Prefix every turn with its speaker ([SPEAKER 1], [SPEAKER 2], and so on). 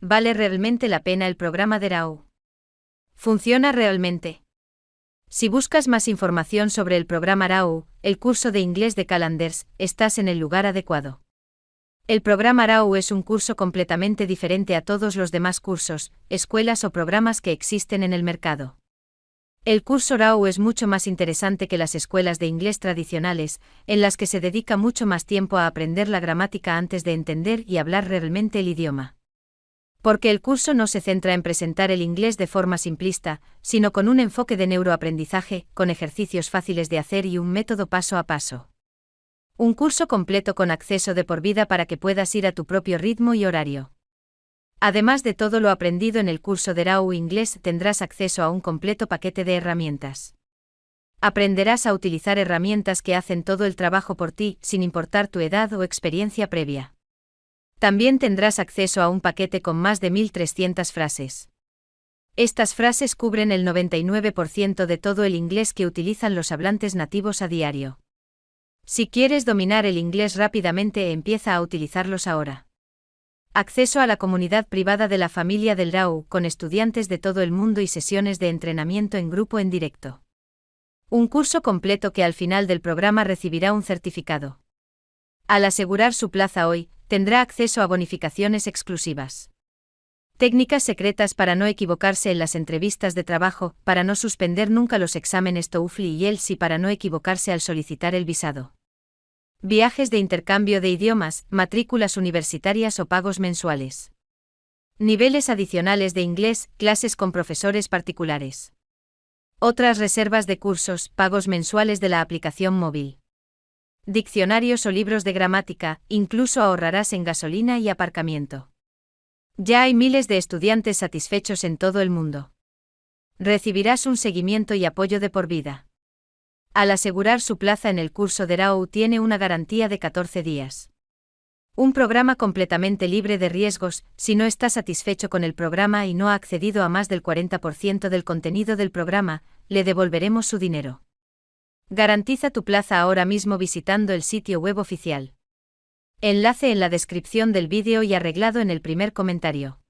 [SPEAKER 1] ¿Vale realmente la pena el programa de RAU? ¿Funciona realmente? Si buscas más información sobre el programa RAU, el curso de inglés de Calanders, estás en el lugar adecuado. El programa RAU es un curso completamente diferente a todos los demás cursos, escuelas o programas que existen en el mercado. El curso RAU es mucho más interesante que las escuelas de inglés tradicionales, en las que se dedica mucho más tiempo a aprender la gramática antes de entender y hablar realmente el idioma. Porque el curso no se centra en presentar el inglés de forma simplista, sino con un enfoque de neuroaprendizaje, con ejercicios fáciles de hacer y un método paso a paso. Un curso completo con acceso de por vida para que puedas ir a tu propio ritmo y horario. Además de todo lo aprendido en el curso de RAW Inglés, tendrás acceso a un completo paquete de herramientas. Aprenderás a utilizar herramientas que hacen todo el trabajo por ti, sin importar tu edad o experiencia previa. También tendrás acceso a un paquete con más de 1300 frases. Estas frases cubren el 99% de todo el inglés que utilizan los hablantes nativos a diario. Si quieres dominar el inglés rápidamente, empieza a utilizarlos ahora. Acceso a la comunidad privada de la familia del RAU, con estudiantes de todo el mundo y sesiones de entrenamiento en grupo en directo. Un curso completo que al final del programa recibirá un certificado. Al asegurar su plaza hoy, tendrá acceso a bonificaciones exclusivas. Técnicas secretas para no equivocarse en las entrevistas de trabajo, para no suspender nunca los exámenes TOEFL y IELTS y para no equivocarse al solicitar el visado. Viajes de intercambio de idiomas, matrículas universitarias o pagos mensuales. Niveles adicionales de inglés, clases con profesores particulares. Otras reservas de cursos, pagos mensuales de la aplicación móvil. Diccionarios o libros de gramática, incluso ahorrarás en gasolina y aparcamiento. Ya hay miles de estudiantes satisfechos en todo el mundo. Recibirás un seguimiento y apoyo de por vida. Al asegurar su plaza en el curso de RAU tiene una garantía de 14 días. Un programa completamente libre de riesgos, si no está satisfecho con el programa y no ha accedido a más del 40% del contenido del programa, le devolveremos su dinero. Garantiza tu plaza ahora mismo visitando el sitio web oficial. Enlace en la descripción del vídeo y arreglado en el primer comentario.